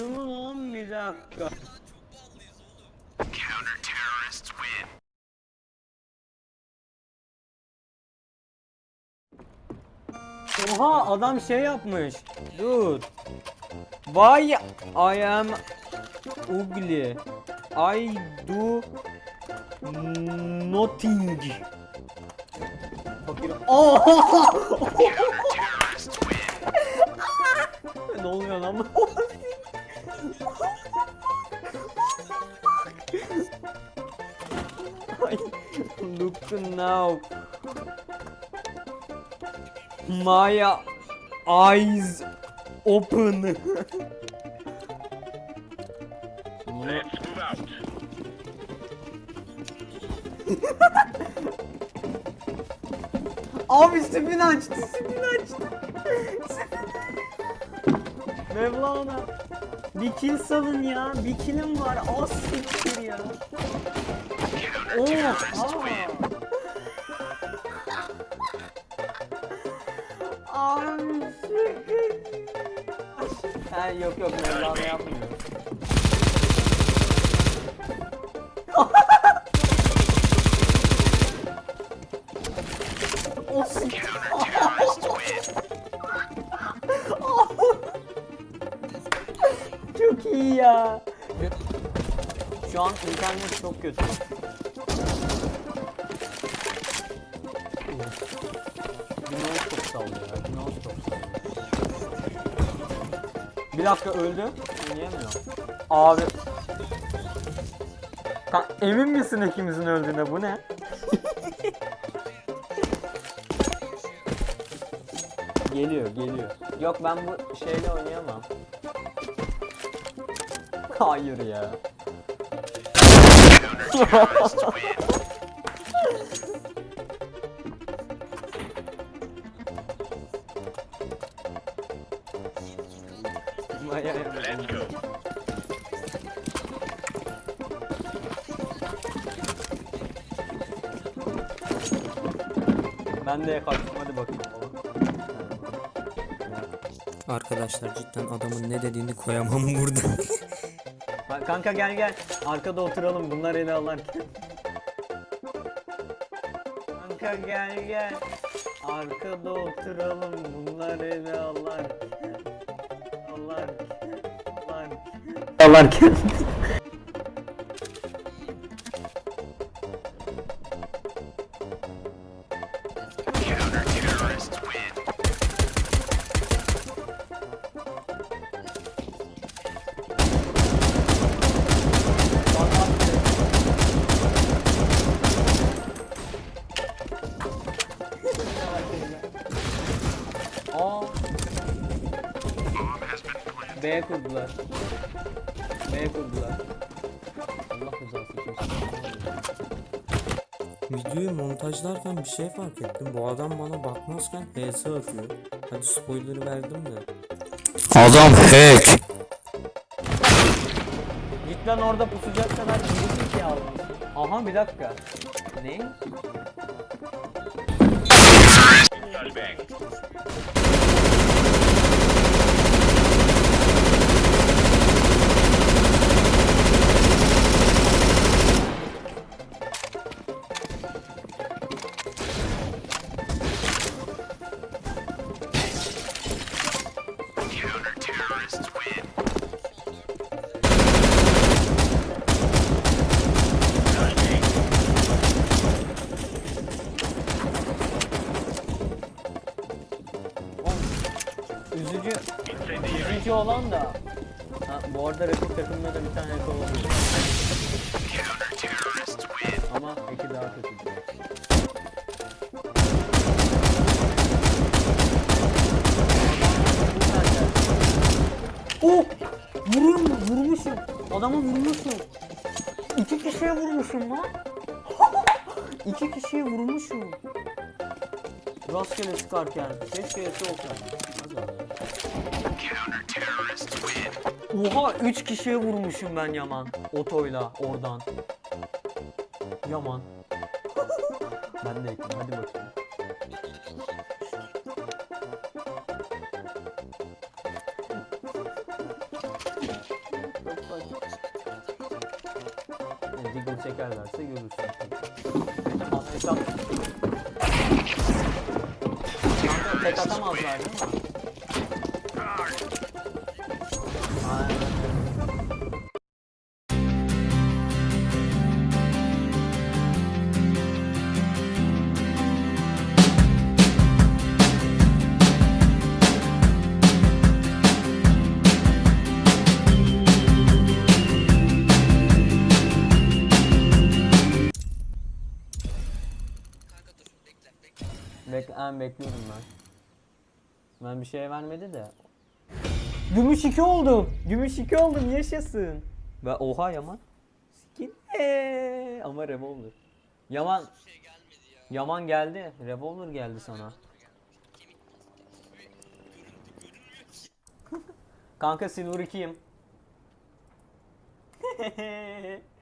Mu lan bir dakika. Oha adam şey yapmış. Dur. Why I am ugly. I do nothing. Fakir. Oha! ne oluyor lan? Look now. My eyes open. Let's move out. Abi spin açtı, spin açtı. Mevlana. Bir kill salın ya. Bir killim var. Az siktir ya. Oo. Aa. Abi siktir. Ha yok yok Mevlana yapmıyor. Ya. Şu an internet çok kötü. Windows çok sallıyor ya. Windows çok sallıyor. Bir dakika öldü. Oynayamıyorum. Abi. Ka- emin misin ikimizin öldüğüne bu ne? geliyor geliyor. Yok ben bu şeyle oynayamam. Hayır ya. Let's. Ben de kaçtım hadi bakayım. Arkadaşlar cidden adamın ne dediğini koyamam burada. Kanka gel gel. Arkada oturalım bunlar ele alarken. Kanka gel gel. Arkada oturalım bunlar ele alarken. Alarken. Alarken. Alarken. Aa. B kurdular. B kurdular. Allah rızası için. Videoyu montajlarken bir şey fark ettim. Bu adam bana bakmazken HS atıyor. Hadi spoiler'ı verdim de. Adam hack. Cidden orada pusacak kadar geri ki aldım. Aha bir dakika. Ne? Üzücü, üzücü olan da. Ha, bu arada rakip takımda da bir tane ekol oluyor. Ama eki daha kötü. Oh! Vurum, vurmuşum. Adamı vurmuşum. İki kişiye vurmuşum lan. İki kişiye vurmuşum. Rastgele sıkarken. Keşke eti olsa. Oha 3 kişiye vurmuşum ben Yaman. Otoyla oradan. Yaman. ben de ekledim hadi bakayım. Diggle çekerlerse görürsün. Hesap. Tek atamazlar değil mi? Bek ben bekliyorum ben. Ben bir şey vermedi de. Gümüş 2 oldum. Gümüş 2 oldum yaşasın. Ve oha Yaman. Skin. Eee, ama revolver. Yaman. Yaman geldi. Revolver geldi sana. Kanka Silver 2'yim.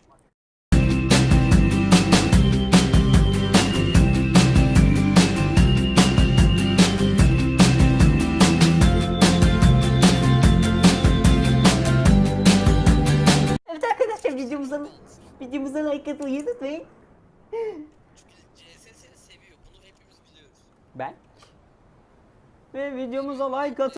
videomuza videomuza like atmayı unutmayın. CS seni seviyor. Bunu hepimiz biliyoruz. Ben ve videomuza like atın.